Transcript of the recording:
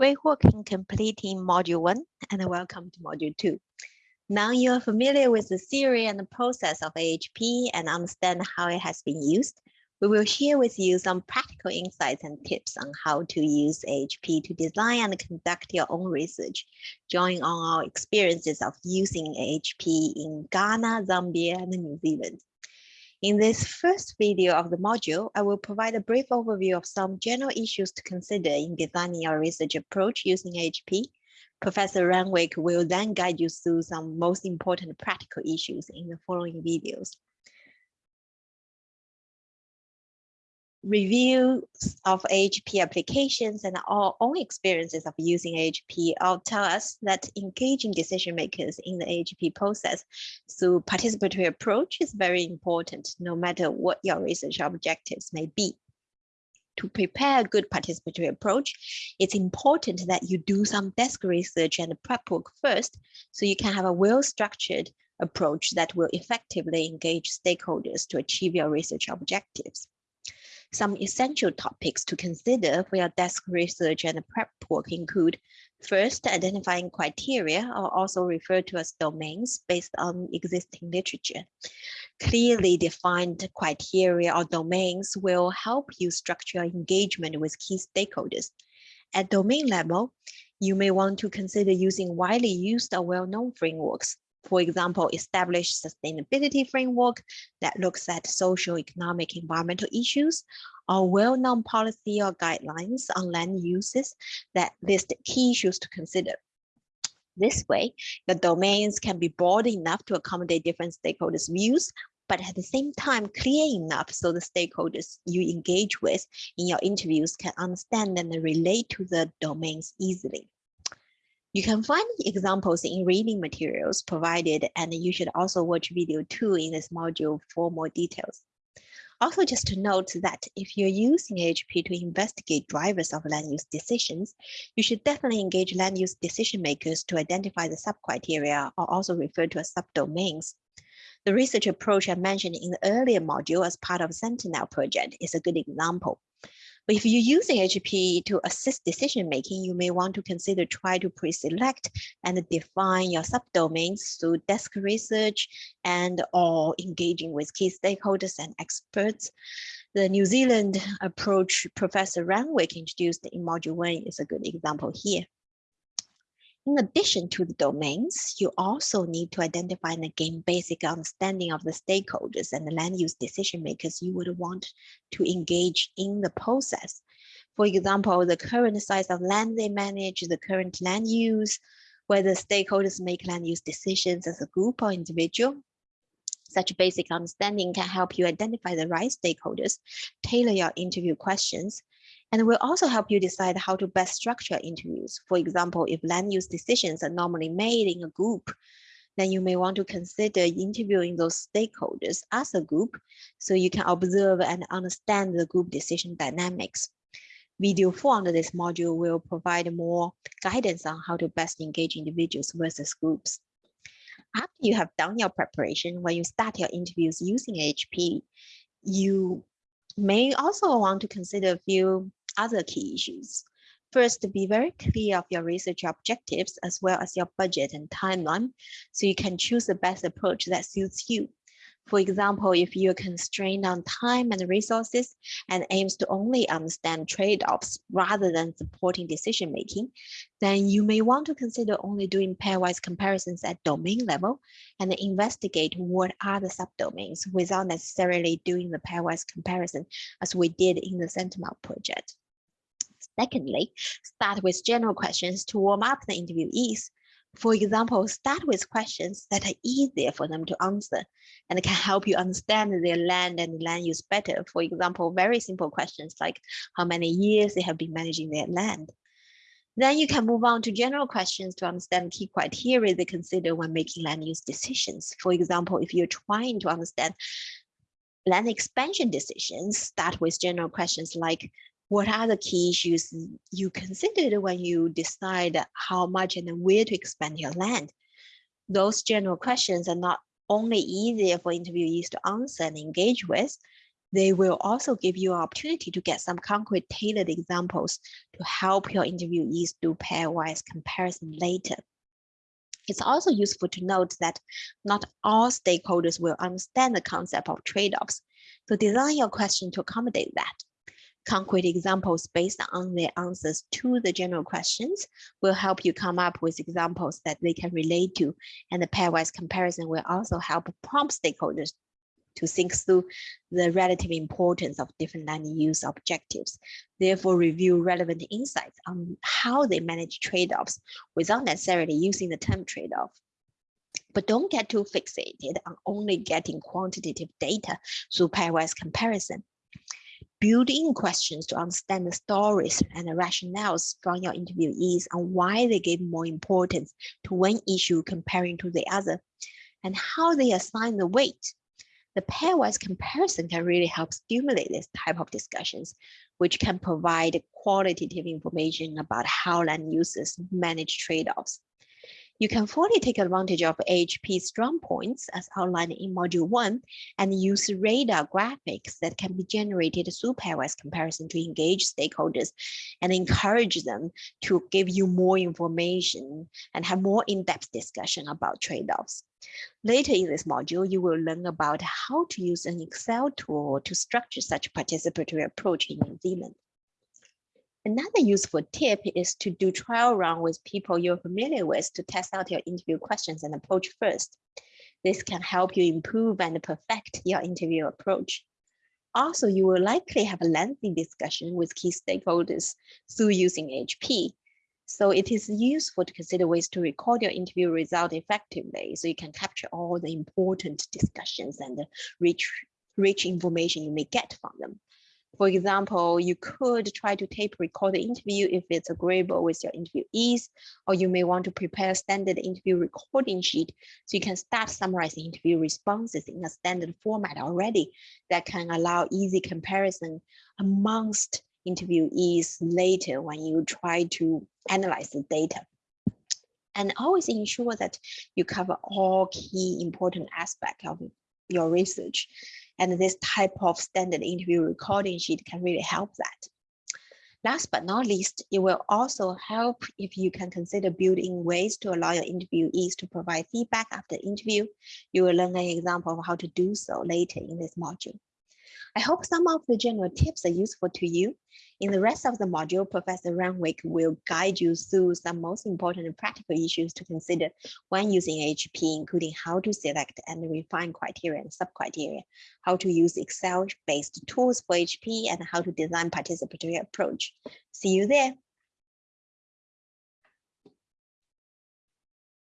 Great work in completing module one and welcome to module two. Now you are familiar with the theory and the process of AHP and understand how it has been used. We will share with you some practical insights and tips on how to use AHP to design and conduct your own research, drawing on our experiences of using AHP in Ghana, Zambia, and New Zealand. In this first video of the module, I will provide a brief overview of some general issues to consider in designing your research approach using AHP. Professor Renwick will then guide you through some most important practical issues in the following videos. Reviews of AHP applications and our own experiences of using AHP all tell us that engaging decision makers in the AHP process through participatory approach is very important, no matter what your research objectives may be. To prepare a good participatory approach, it's important that you do some desk research and prep work first, so you can have a well-structured approach that will effectively engage stakeholders to achieve your research objectives. Some essential topics to consider for your desk research and prep work include first, identifying criteria or also referred to as domains based on existing literature. Clearly defined criteria or domains will help you structure engagement with key stakeholders. At domain level, you may want to consider using widely used or well-known frameworks for example, establish sustainability framework that looks at social, economic, environmental issues, or well-known policy or guidelines on land uses that list key issues to consider. This way, the domains can be broad enough to accommodate different stakeholders' views, but at the same time clear enough so the stakeholders you engage with in your interviews can understand and relate to the domains easily. You can find examples in reading materials provided, and you should also watch video two in this module for more details. Also, just to note that if you're using AHP to investigate drivers of land use decisions, you should definitely engage land use decision makers to identify the sub-criteria or also referred to as subdomains. The research approach I mentioned in the earlier module as part of Sentinel project is a good example. But if you're using AHP to assist decision making, you may want to consider try to pre-select and define your subdomains through desk research and or engaging with key stakeholders and experts. The New Zealand approach Professor Renwick introduced in module one is a good example here. In addition to the domains, you also need to identify and gain basic understanding of the stakeholders and the land use decision makers you would want to engage in the process. For example, the current size of land they manage, the current land use, whether stakeholders make land use decisions as a group or individual. Such basic understanding can help you identify the right stakeholders, tailor your interview questions, and will also help you decide how to best structure interviews. For example, if land use decisions are normally made in a group, then you may want to consider interviewing those stakeholders as a group so you can observe and understand the group decision dynamics. Video four under this module will provide more guidance on how to best engage individuals versus groups. After you have done your preparation, when you start your interviews using AHP, you may also want to consider a few other key issues. First, be very clear of your research objectives as well as your budget and timeline, so you can choose the best approach that suits you. For example, if you're constrained on time and resources and aims to only understand trade-offs rather than supporting decision-making, then you may want to consider only doing pairwise comparisons at domain level and investigate what are the subdomains without necessarily doing the pairwise comparison as we did in the Sentinel project. Secondly, start with general questions to warm up the interviewees. For example, start with questions that are easier for them to answer and can help you understand their land and land use better. For example, very simple questions like how many years they have been managing their land. Then you can move on to general questions to understand key criteria they consider when making land use decisions. For example, if you're trying to understand land expansion decisions, start with general questions like what are the key issues you considered when you decide how much and where to expand your land? Those general questions are not only easier for interviewees to answer and engage with, They will also give you an opportunity to get some concrete tailored examples to help your interviewees do pairwise comparison later. It's also useful to note that not all stakeholders will understand the concept of trade-offs. So design your question to accommodate that. Concrete examples based on their answers to the general questions will help you come up with examples that they can relate to. And the pairwise comparison will also help prompt stakeholders to think through the relative importance of different land use objectives, therefore review relevant insights on how they manage trade-offs without necessarily using the term trade-off. But don't get too fixated on only getting quantitative data through pairwise comparison. Build in questions to understand the stories and the rationales from your interviewees on why they gave more importance to one issue comparing to the other, and how they assign the weight the pairwise comparison can really help stimulate this type of discussions, which can provide qualitative information about how land users manage trade-offs. You can fully take advantage of AHP's strong points as outlined in module one and use radar graphics that can be generated through pairwise comparison to engage stakeholders and encourage them to give you more information and have more in-depth discussion about trade-offs. Later in this module, you will learn about how to use an Excel tool to structure such participatory approach in New Zealand. Another useful tip is to do trial run with people you're familiar with to test out your interview questions and approach first. This can help you improve and perfect your interview approach. Also, you will likely have a lengthy discussion with key stakeholders through using AHP. So it is useful to consider ways to record your interview result effectively so you can capture all the important discussions and rich, rich information you may get from them. For example, you could try to tape record the interview if it's agreeable with your interviewees, or you may want to prepare a standard interview recording sheet so you can start summarizing interview responses in a standard format already that can allow easy comparison amongst interviewees later when you try to analyze the data. And always ensure that you cover all key important aspects of your research and this type of standard interview recording sheet can really help that. Last but not least, it will also help if you can consider building ways to allow your interviewees to provide feedback after interview. You will learn an example of how to do so later in this module. I hope some of the general tips are useful to you. In the rest of the module, Professor Renwick will guide you through some most important practical issues to consider when using AHP, including how to select and refine criteria and sub-criteria, how to use Excel-based tools for AHP, and how to design participatory approach. See you there.